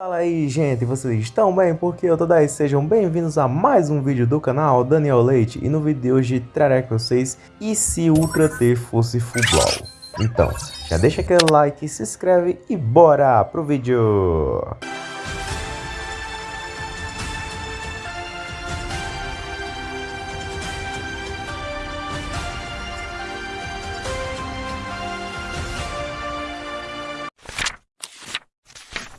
Fala aí gente, vocês estão bem? Porque eu tô daí, sejam bem-vindos a mais um vídeo do canal Daniel Leite E no vídeo de hoje trarei com vocês E se Ultra T fosse Full Então, já deixa aquele like, se inscreve e bora pro vídeo!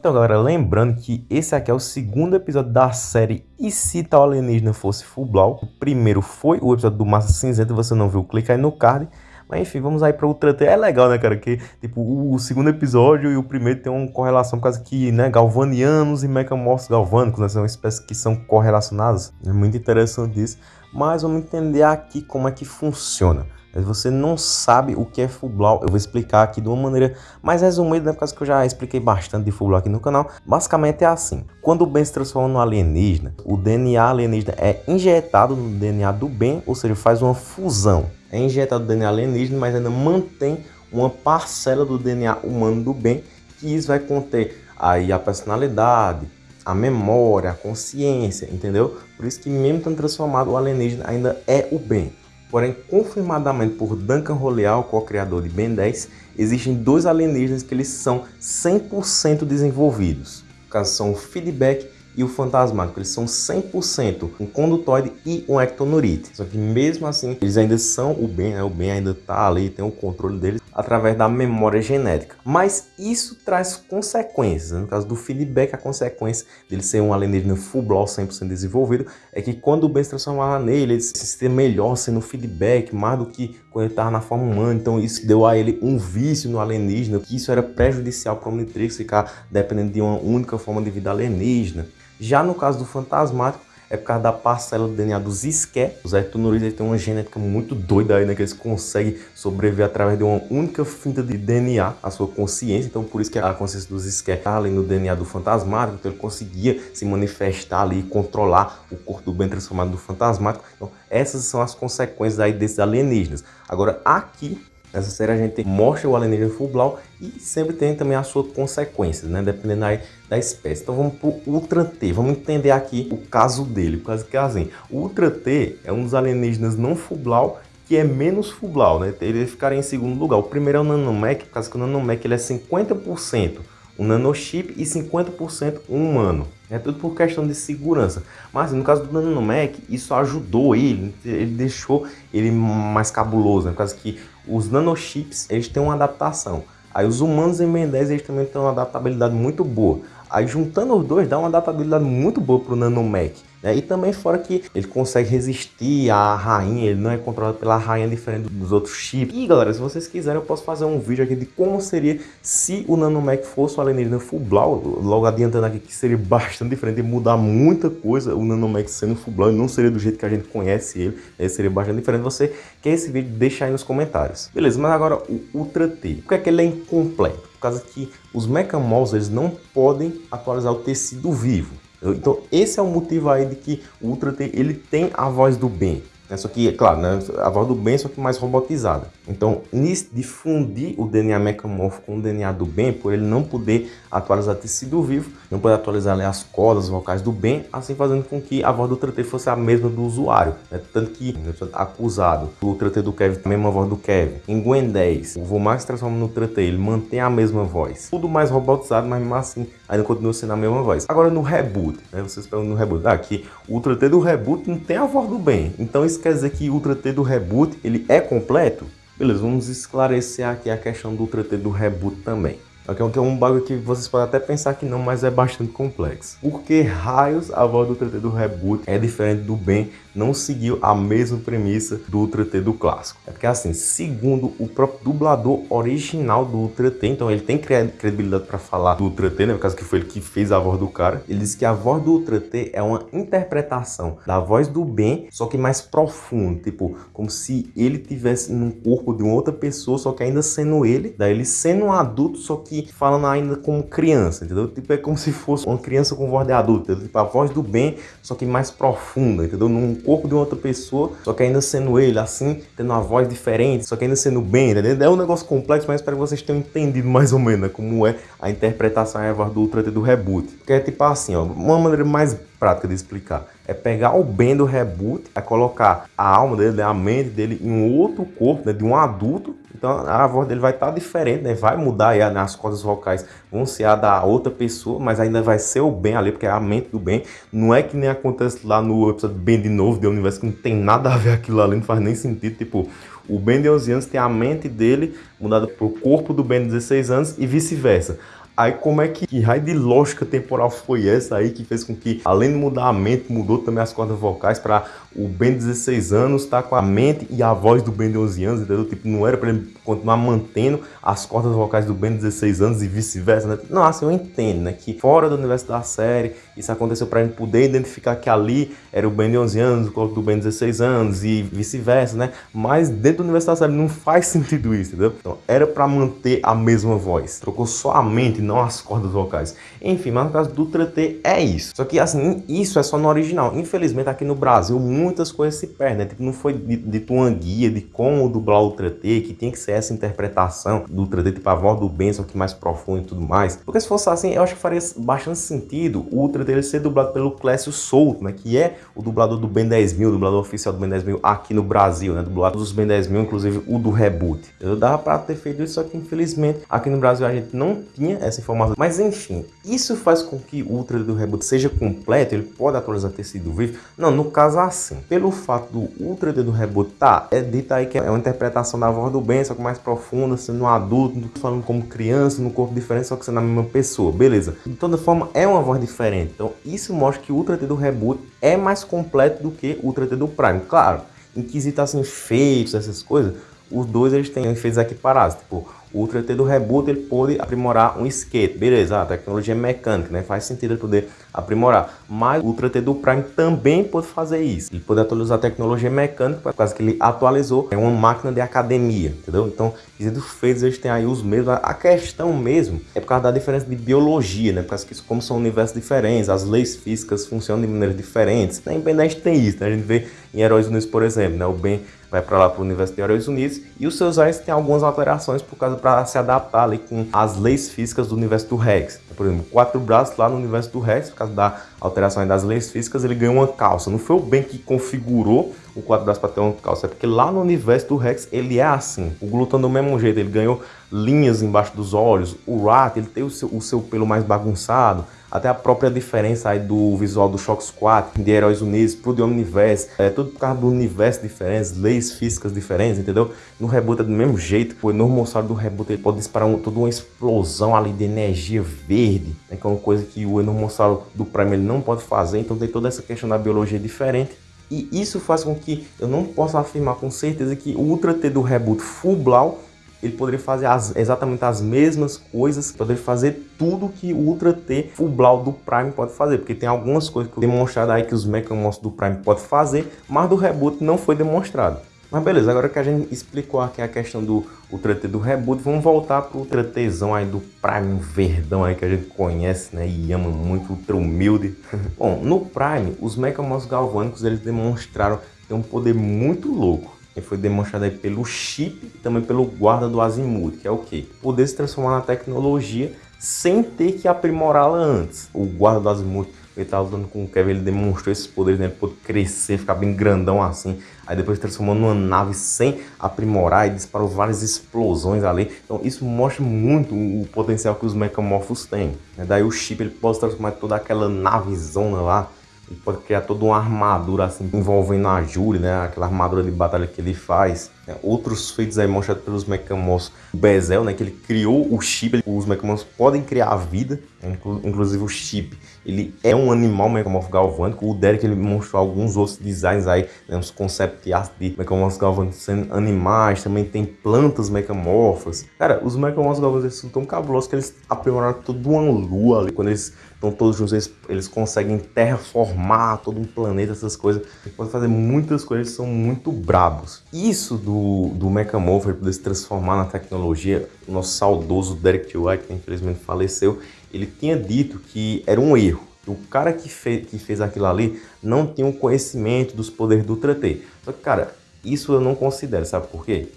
Então, galera, lembrando que esse aqui é o segundo episódio da série E se tal alienígena fosse Full O primeiro foi o episódio do Massa Cinzenta, você não viu, clica aí no card. Mas enfim, vamos aí para o Ultra T. É legal, né, cara? Que, tipo, o segundo episódio e o primeiro tem uma correlação causa que, né, galvanianos e mecamorfos galvânicos, né, são espécies que são correlacionadas. É muito interessante isso. Mas vamos entender aqui como é que funciona você não sabe o que é Fublau, eu vou explicar aqui de uma maneira mais resumida, né, por causa que eu já expliquei bastante de Fublau aqui no canal. Basicamente é assim, quando o Ben se transforma no alienígena, o DNA alienígena é injetado no DNA do Ben, ou seja, faz uma fusão. É injetado no DNA alienígena, mas ainda mantém uma parcela do DNA humano do Ben, que isso vai conter aí a personalidade, a memória, a consciência, entendeu? Por isso que mesmo estando transformado, o alienígena ainda é o Ben. Porém, confirmadamente por Duncan Roleal, co-criador de Ben 10, existem dois alienígenas que eles são 100% desenvolvidos. No caso, são o Feedback e o Fantasmático. Eles são 100% um condutoide e um ectonurite. Só que mesmo assim, eles ainda são o Ben, né? o Ben ainda está ali, tem o controle deles através da memória genética. Mas isso traz consequências. Né? No caso do feedback, a consequência dele ser um alienígena full blow 100% desenvolvido é que quando o Ben se transformava nele, ele se sentia melhor sendo feedback, mais do que quando ele estava na forma humana. Então isso deu a ele um vício no alienígena, que isso era prejudicial para o Omnitrix ficar dependendo de uma única forma de vida alienígena. Já no caso do fantasmático, é por causa da parcela do DNA dos isqué. Os ectonurídeos têm uma genética muito doida aí, né? Que eles conseguem sobreviver através de uma única finta de DNA, a sua consciência. Então, por isso que a consciência dos isqué está ali no DNA do fantasmático. Então, ele conseguia se manifestar ali e controlar o corpo do bem transformado do fantasmático. Então, essas são as consequências aí desses alienígenas. Agora, aqui Nessa série a gente mostra o alienígena Fublau e sempre tem também as suas consequências, né? Dependendo aí da espécie. Então vamos para o Ultra T. Vamos entender aqui o caso dele. Por causa que assim, o Ultra T é um dos alienígenas não Fublau que é menos Fublau, né? Ele ficaria em segundo lugar. O primeiro é o Nanomec, por causa que o Nanomec ele é 50% um nanochip e 50% um humano. É tudo por questão de segurança. Mas no caso do Nanomec, isso ajudou ele, ele deixou ele mais cabuloso, né? por causa que os nanochips eles têm uma adaptação. Aí os humanos em Ben 10 eles também têm uma adaptabilidade muito boa. Aí juntando os dois dá uma adaptabilidade muito boa para o Nanomec. Né? E também fora que ele consegue resistir à rainha, ele não é controlado pela rainha diferente dos outros chips. E galera, se vocês quiserem eu posso fazer um vídeo aqui de como seria se o Nanomec fosse o alienígena Fublau, logo adiantando aqui que seria bastante diferente e mudar muita coisa o Nanomec sendo Fublau, não seria do jeito que a gente conhece ele, ele seria bastante diferente. Você quer esse vídeo, deixa aí nos comentários. Beleza, mas agora o Ultra T, por que, é que ele é incompleto? Por causa que os Mechamols eles não podem atualizar o tecido vivo. Então esse é o motivo aí de que o Ultra T, ele tem a voz do bem. Né? Só que, é claro, né? a voz do bem só que mais robotizada. Então, nisso de fundir o DNA mecamorfo com o DNA do bem, por ele não poder atualizar tecido vivo, não poder atualizar ali, as cordas vocais do bem, assim fazendo com que a voz do Ultra T fosse a mesma do usuário. Né? Tanto que, né, acusado, o Ultra T do Kevin, a mesma voz do Kevin. Em Gwen 10, o Vomax transforma no Ultra T, ele mantém a mesma voz. Tudo mais robotizado, mas mesmo assim ainda continua sendo a mesma voz. Agora no reboot, né? vocês perguntam no reboot, ah, aqui o Ultra T do reboot não tem a voz do bem. Então isso quer dizer que o Ultra T do reboot ele é completo? Beleza, vamos esclarecer aqui a questão do Ultra T do reboot também. Que é um bagulho que vocês podem até pensar que não, mas é bastante complexo. Porque raios a voz do Ultra T do reboot é diferente do Ben não seguiu a mesma premissa do Ultra T do clássico. É porque assim, segundo o próprio dublador original do Ultra T, então ele tem credibilidade para falar do Ultra T, né, por causa que foi ele que fez a voz do cara, ele disse que a voz do Ultra T é uma interpretação da voz do Ben, só que mais profundo, tipo, como se ele tivesse no corpo de uma outra pessoa, só que ainda sendo ele, daí ele sendo um adulto, só que falando ainda como criança, entendeu? Tipo, é como se fosse uma criança com voz de adulto, entendeu? Tipo, a voz do Ben, só que mais profunda, entendeu? Num corpo de outra pessoa, só que ainda sendo ele, assim, tendo uma voz diferente, só que ainda sendo Ben, entendeu? É um negócio complexo, mas espero que vocês tenham entendido mais ou menos né, como é a interpretação a voz do Ultra do reboot. Que é tipo assim, ó, uma maneira mais prática de explicar. É pegar o Ben do reboot, é colocar a alma dele, a mente dele em um outro corpo, né, de um adulto. Então a voz dele vai estar tá diferente, né? Vai mudar aí, as cordas vocais vão ser a da outra pessoa, mas ainda vai ser o Ben ali, porque é a mente do Ben. Não é que nem acontece lá no episódio Ben de novo, do universo, que não tem nada a ver aquilo ali, não faz nem sentido. Tipo, o Ben de 11 anos tem a mente dele mudada para o corpo do Ben de 16 anos e vice-versa. Aí como é que, que raio de lógica temporal foi essa aí que fez com que, além de mudar a mente, mudou também as cordas vocais para o Ben de 16 anos tá com a mente e a voz do Ben de 11 anos, entendeu? Tipo, não era para ele continuar mantendo as cordas vocais do Ben de 16 anos e vice-versa, né? Não, assim, eu entendo, né? Que fora do universo da série, isso aconteceu para gente poder identificar que ali era o Ben de 11 anos, o corpo do Ben de 16 anos e vice-versa, né? Mas dentro do universo da série não faz sentido isso, entendeu? Então, era para manter a mesma voz. Trocou só a mente, não as cordas vocais. Enfim, mas no caso do Ultra T é isso. Só que, assim, isso é só no original. Infelizmente, aqui no Brasil, muitas coisas se perdem, né? Tipo, não foi dito uma guia de como dublar o Ultra T, que tinha que ser essa interpretação do Ultra T, tipo a voz do Ben, só que mais profundo e tudo mais. Porque se fosse assim, eu acho que faria bastante sentido o Ultra T ser dublado pelo Clécio Souto, né? Que é o dublador do Ben 10.000, o dublador oficial do Ben 10.000 aqui no Brasil, né? Dublado dos Ben 10.000, inclusive o do Reboot. Eu dava pra ter feito isso, só que infelizmente aqui no Brasil a gente não tinha essa informação. Mas enfim, isso faz com que o Ultra do Reboot seja completo, ele pode atualizar tecido vivo? Não, no caso assim, pelo fato do Ultra do Reboot tá, é dito aí que é uma interpretação da voz do Ben, só que mais profunda, sendo um adulto, falando como criança, no corpo diferente, só que sendo a mesma pessoa, beleza. De toda forma, é uma voz diferente. Então, isso mostra que o Ultra do Reboot é mais completo do que o Ultra do Prime. Claro, em quesito assim, feitos, essas coisas, os dois eles têm efeitos equiparados. Tipo, o Ultra T do Reboot ele pode aprimorar um skate, beleza, a tecnologia é mecânica, né? Faz sentido ele poder aprimorar. Mas o Ultra T do Prime também pode fazer isso. Ele pode atualizar a tecnologia mecânica, por causa que ele atualizou é uma máquina de academia, entendeu? Então, os feitos eles têm aí os mesmos. A questão mesmo é por causa da diferença de biologia, né? Por causa que como são universos diferentes, as leis físicas funcionam de maneiras diferentes. A gente tem isso, né? A gente vê em Heróis Unidos, por exemplo, né? O Ben vai para lá para o universo de Heróis Unidos e os seus ares têm algumas alterações por causa para se adaptar ali com as leis físicas do universo do Rex. Por exemplo, quatro braços lá no universo do Rex, por causa da alteração das leis físicas, ele ganhou uma calça. Não foi o Ben que configurou o quatro braços para ter uma calça, é porque lá no universo do Rex ele é assim. O Glutão do mesmo jeito, ele ganhou linhas embaixo dos olhos. O Rat, ele tem o seu, o seu pelo mais bagunçado até a própria diferença aí do visual do Shock Squad, de Heróis Unidos pro The Omniverse, é tudo por causa do universo diferente, leis físicas diferentes, entendeu? No reboot é do mesmo jeito, o Enormossauro do reboot ele pode disparar um, toda uma explosão ali de energia verde, né, que é uma coisa que o Enormossauro do Prime ele não pode fazer, então tem toda essa questão da biologia diferente. E isso faz com que eu não possa afirmar com certeza que o Ultra T do reboot Full Blau ele poderia fazer as, exatamente as mesmas coisas, poderia fazer tudo que o Ultra T Full Blau do Prime pode fazer, porque tem algumas coisas que demonstrado aí que os Mechamonsters do Prime pode fazer, mas do reboot não foi demonstrado. Mas beleza, agora que a gente explicou aqui a questão do Ultra T do reboot, vamos voltar pro Ultra Tzão aí do Prime verdão aí que a gente conhece, né, e ama muito, ultra humilde. Bom, no Prime, os Mechamonsters galvânicos eles demonstraram ter um poder muito louco que foi demonstrado aí pelo chip e também pelo guarda do Azimuth, que é o quê? Poder se transformar na tecnologia sem ter que aprimorá-la antes. O guarda do Azimuth, ele estava lutando com o Kevin, ele demonstrou esses poderes, né? Ele pôde crescer, ficar bem grandão assim. Aí depois transformou numa nave sem aprimorar e disparou várias explosões ali. Então isso mostra muito o potencial que os Mechamorphos têm. Né? Daí o chip ele pode transformar toda aquela navezona lá ele pode criar toda uma armadura assim, envolvendo a Julie, né? Aquela armadura de batalha que ele faz. É, outros feitos aí mostrados pelos Mecamos Bezel, né? Que ele criou o chip. Os Mecamos podem criar a vida, né, inclusive o chip. Ele é um animal mecamorfo galvânico. O Derek ele mostrou alguns outros designs aí, né, uns concept art de mecamorfos galvânicos sendo animais. Também tem plantas mecamorfas. Cara, os mecamorfos galvânicos são tão cabulosos que eles aprimoraram toda uma lua ali. Quando eles estão todos juntos, eles, eles conseguem terraformar todo um planeta, essas coisas. Eles podem fazer muitas coisas, são muito brabos. Isso do do, do Mechamorph ele poder se transformar na tecnologia, o nosso saudoso Derek. White, que infelizmente faleceu, ele tinha dito que era um erro. O cara que, fez, que fez aquilo ali não tinha o um conhecimento dos poderes do Ultra T. Só que, cara, isso eu não considero, sabe por quê?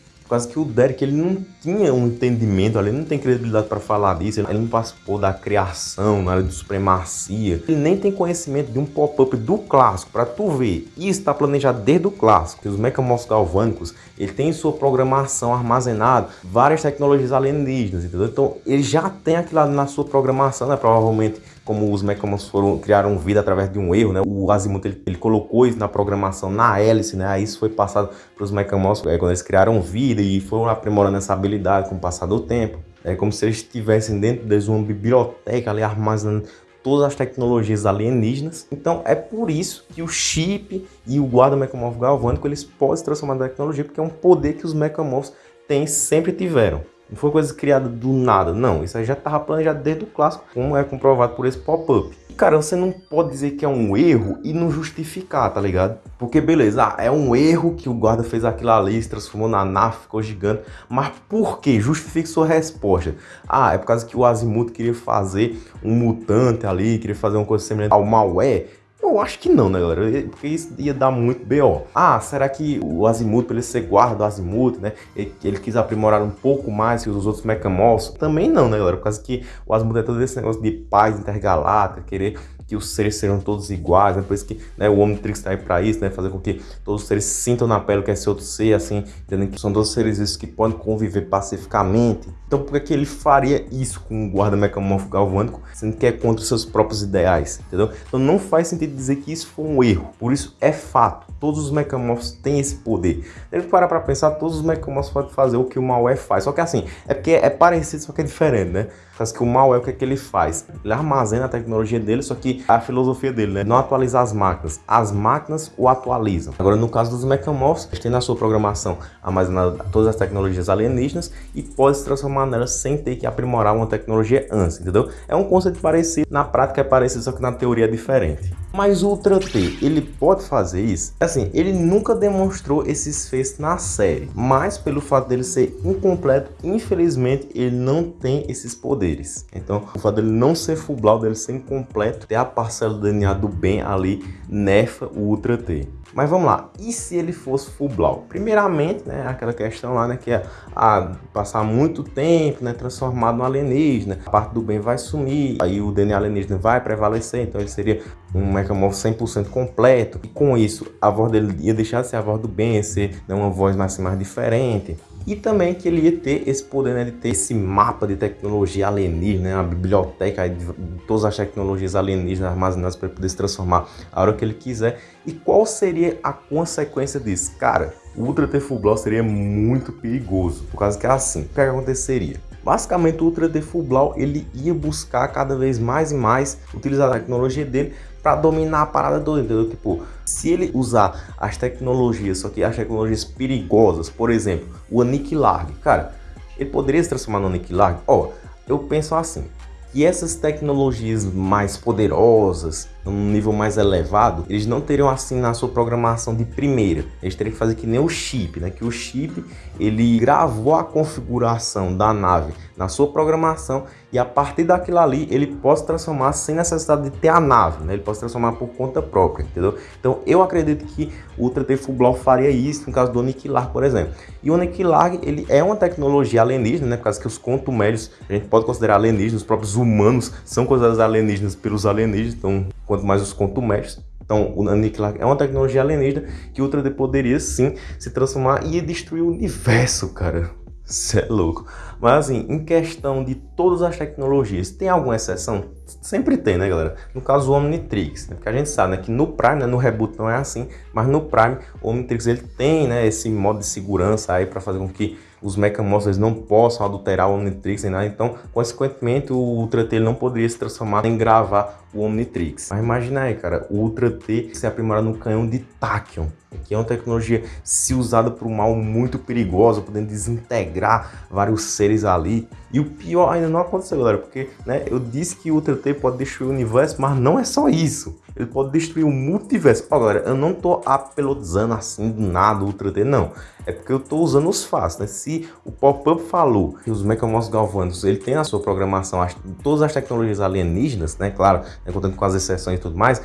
Que o Derek ele não tinha um entendimento, ele não tem credibilidade para falar disso, ele não participou da criação na área de supremacia, ele nem tem conhecimento de um pop-up do clássico, para tu ver. Isso está planejado desde o clássico, os mecamorfos galvânicos, ele tem em sua programação armazenado várias tecnologias alienígenas, entendeu? Então ele já tem aquilo ali na sua programação, né? Provavelmente como os Mechamons foram criaram vida através de um erro, né? O Azimuth ele, ele, colocou isso na programação na hélice, né? Aí isso foi passado para os Mechamons é, quando eles criaram vida e foram aprimorando essa habilidade com o passar do tempo. É como se eles estivessem dentro de uma biblioteca ali armazenando todas as tecnologias alienígenas. Então é por isso que o chip e o guarda Mechamorph galvânico eles podem se transformar na tecnologia, porque é um poder que os Mechamorphs têm sempre tiveram. Não foi coisa criada do nada, não. Isso aí já estava planejado desde o clássico, como é comprovado por esse pop-up. Cara, você não pode dizer que é um erro e não justificar, tá ligado? Porque beleza, ah, é um erro que o guarda fez aquilo ali, se transformou na nave, ficou gigante. Mas por que? Justifique sua resposta. Ah, é por causa que o Azimuth queria fazer um mutante ali, queria fazer uma coisa semelhante ao Malware. Eu acho que não, né, galera? Porque isso ia dar muito B.O. Ah, será que o Azimuth, ele ser guarda do Azimuth, né? Ele, ele, quis aprimorar um pouco mais que os outros Mechamorphs? Também não, né, galera? Por causa que o Azimuth é todo esse negócio de paz intergaláctica, querer que os seres serão todos iguais, né? por isso que né, o Omnitrix está aí para isso, né? fazer com que todos os seres sintam na pele que é esse outro ser, assim, entendendo que são dois seres que podem conviver pacificamente. Então por que, que ele faria isso com o guarda mecamorfo galvânico, sendo que é contra os seus próprios ideais, entendeu? Então não faz sentido dizer que isso foi um erro, por isso é fato, todos os mecamorfos têm esse poder. Deve parar para pensar, todos os mecamorfos podem fazer o que o Malware faz, só que assim, é porque é parecido, só que é diferente, né? Faz que o mal é o que, é que ele faz? Ele armazena a tecnologia dele, só que a filosofia dele, né? Não atualizar as máquinas. As máquinas o atualizam. Agora, no caso dos mecamorphs, eles têm na sua programação armazenada todas as tecnologias alienígenas e pode se transformar nelas sem ter que aprimorar uma tecnologia antes, entendeu? É um conceito parecido, na prática é parecido, só que na teoria é diferente. Mas o Ultra T, ele pode fazer isso? Assim, ele nunca demonstrou esses feitos na série, mas pelo fato dele ser incompleto, infelizmente ele não tem esses poderes. Então, o fato dele não ser full blau, dele ser incompleto, ter a parcela do DNA do bem ali, nefa o Ultra T. Mas vamos lá, e se ele fosse full blau? Primeiramente, né, aquela questão lá, né, que é ah, passar muito tempo, né, transformado no alienígena, a parte do bem vai sumir, aí o DNA alienígena vai prevalecer, então ele seria um mecamorfo 100% completo, e com isso a voz dele ia deixar de ser a voz do bem, ser né, uma voz mais, mais diferente e também que ele ia ter esse poder né, de ter esse mapa de tecnologia alienígena, né, uma biblioteca de todas as tecnologias alienígenas armazenadas para poder se transformar a hora que ele quiser. E qual seria a consequência disso? Cara, o Ultra Tefublau seria muito perigoso, por causa que é assim, o que aconteceria? Basicamente o Ultra Tefublau ele ia buscar cada vez mais e mais utilizar a tecnologia dele para dominar a parada do entendeu? Tipo, se ele usar as tecnologias, só que as tecnologias perigosas, por exemplo, o Aniquilar, cara, ele poderia se transformar no Aniquilar? Ó, eu penso assim, que essas tecnologias mais poderosas, num nível mais elevado, eles não teriam assim na sua programação de primeira. Eles teriam que fazer que nem o chip, né? Que o chip ele gravou a configuração da nave na sua programação e a partir daquilo ali ele pode transformar sem necessidade de ter a nave, né? Ele pode transformar por conta própria, entendeu? Então eu acredito que o Ultra Fublau faria isso no caso do Aniquilar, por exemplo. E o Aniquilar, ele é uma tecnologia alienígena, né? Por causa que os contumélios a gente pode considerar alienígenas, os próprios humanos são considerados alienígenas pelos alienígenas, então quanto mais os contumélios. Então, o Aniquilar é uma tecnologia alienígena que o Ultra poderia sim se transformar e destruir o universo, cara. Você é louco. Mas assim, em questão de todas as tecnologias, tem alguma exceção? Sempre tem, né, galera? No caso, o Omnitrix, né? porque a gente sabe né, que no Prime, né, no Reboot não é assim, mas no Prime, o Omnitrix ele tem né, esse modo de segurança aí para fazer com que os Mechamorphs não possam adulterar o Omnitrix nem nada, então, consequentemente, o Ultra T não poderia se transformar em gravar o Omnitrix. Mas imagina aí, cara, o Ultra T se aprimorar no canhão de Tachyon, que é uma tecnologia se usada por um mal muito perigosa, podendo desintegrar vários seres ali. E o pior ainda não aconteceu, galera, porque né, eu disse que o Ultra T pode destruir o universo, mas não é só isso. ele pode destruir o multiverso. Agora, eu não tô apelotizando assim do nada, Ultra T, não. É porque eu tô usando os fatos, né? Se o Pop-Up falou que os Mechamorphs Galvanos, ele tem a sua programação, as, todas as tecnologias alienígenas, né? Claro, né? contando com as exceções e tudo mais,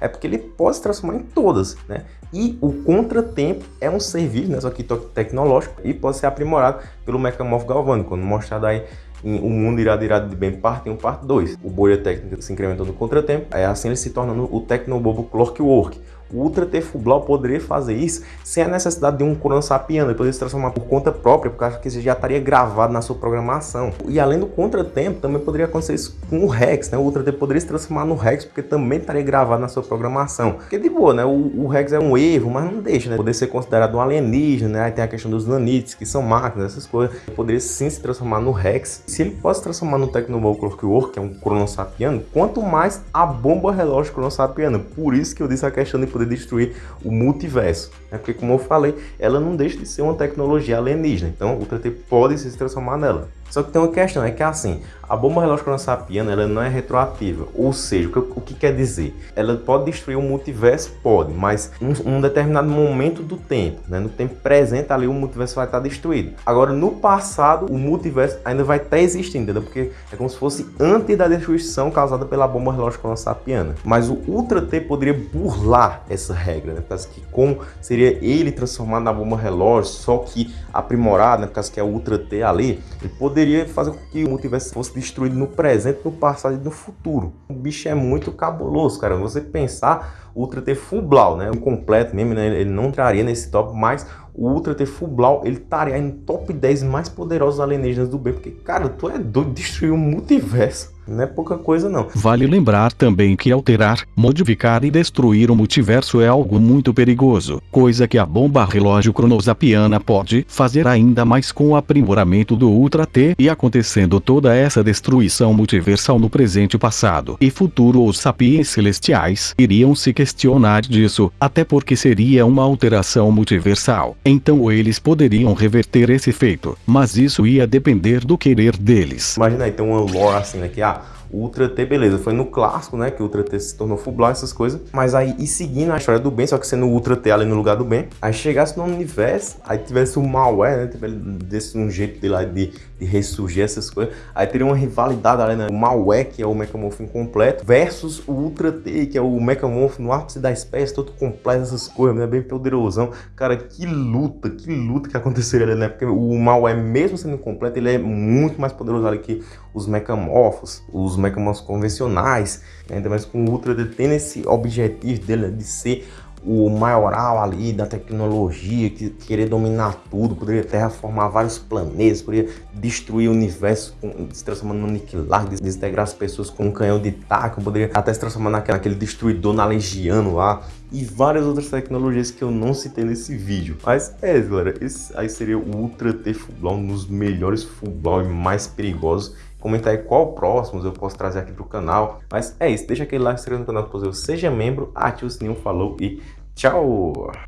é porque ele pode se transformar em todas, né? E o contratempo é um serviço, né? Só que tecnológico e pode ser aprimorado pelo Mechamorph Galvânico, quando mostrado aí em O Mundo Irado Irado de Bem, parte 1, parte 2. O bolha técnica se incrementou no contratempo, é assim ele se torna o Tecnobobo Clockwork, o Ultra T Fublau poderia fazer isso sem a necessidade de um Sapiano, ele poderia se transformar por conta própria, porque acho que isso já estaria gravado na sua programação. E além do contratempo, também poderia acontecer isso com o Rex, né? O Ultra T poderia se transformar no Rex, porque também estaria gravado na sua programação. Porque de boa, né? O, o Rex é um erro, mas não deixa, né? Poder ser considerado um alienígena, né? Aí tem a questão dos nanites, que são máquinas, essas coisas. Ele poderia sim se transformar no Rex. Se ele pode se transformar no Tecnomol Clockwork, que é um Sapiano, quanto mais a bomba relógio Sapiano. Por isso que eu disse a questão de poder destruir o multiverso. Né? Porque, como eu falei, ela não deixa de ser uma tecnologia alienígena. Então, o 3T pode se transformar nela. Só que tem uma questão, é que assim, a bomba relógio cronossapiana ela não é retroativa, ou seja, o que, o que, quer dizer? Ela pode destruir o multiverso? Pode, mas um, um determinado momento do tempo, né? no tempo presente ali o multiverso vai estar destruído. Agora, no passado, o multiverso ainda vai estar existindo, entendeu? Porque é como se fosse antes da destruição causada pela bomba relógio cronossapiana. Mas o Ultra T poderia burlar essa regra, né? Causa que como seria ele transformado na bomba relógio, só que aprimorado, né? Causa que é o Ultra T ali, ele poderia fazer com que o multiverso fosse destruído no presente, no passado e no futuro. O bicho é muito cabuloso, cara. Você pensar Ultra T Full Blau, né? O completo mesmo, né? Ele não entraria nesse top, mas o Ultra T Full Blau, ele estaria em top 10 mais poderosos alienígenas do bem. Porque, cara, tu é doido de destruir o multiverso. Não é pouca coisa não. Vale lembrar também que alterar, modificar e destruir o multiverso é algo muito perigoso, coisa que a bomba relógio cronosapiana pode fazer ainda mais com o aprimoramento do Ultra T e acontecendo toda essa destruição multiversal no presente passado e futuro os sapiens celestiais iriam se questionar disso, até porque seria uma alteração multiversal. Então eles poderiam reverter esse feito, mas isso ia depender do querer deles. Imagina aí, tem uma lore assim, né, que ah, o Ultra T, beleza, foi no clássico, né, que o Ultra T se tornou Fublau, essas coisas, mas aí, e seguindo a história do bem, só que sendo o Ultra T ali no lugar do bem, aí chegasse no universo, aí tivesse o malware, né, desse um jeito de lá de, de ressurgir essas coisas, aí teria uma rivalidade ali, né, o malware, que é o Mechamorph incompleto, versus o Ultra T, que é o Mechamorph no ápice da espécie, todo completo, essas coisas, né, bem poderosão, cara, que luta, que luta que aconteceria ali, né, porque o malware, mesmo sendo incompleto, ele é muito mais poderoso ali que os Mechamorphos, os Mechamorphos convencionais, né? ainda mais com o Ultra, tem esse objetivo dele de ser o maioral ali da tecnologia, que querer dominar tudo, poderia terraformar vários planetas, poderia destruir o universo, se transformando no aniquilar, desintegrar as pessoas com um canhão de taco, poderia até se transformar naquele, naquele destruidor nalegiano lá, e várias outras tecnologias que eu não citei nesse vídeo. Mas é galera, esse aí seria o Ultra T Full um dos melhores Full e mais perigosos Comenta aí qual próximos eu posso trazer aqui para o canal. Mas é isso, deixa aquele like, se inscreva no canal, seja membro, ative o sininho, falou e tchau!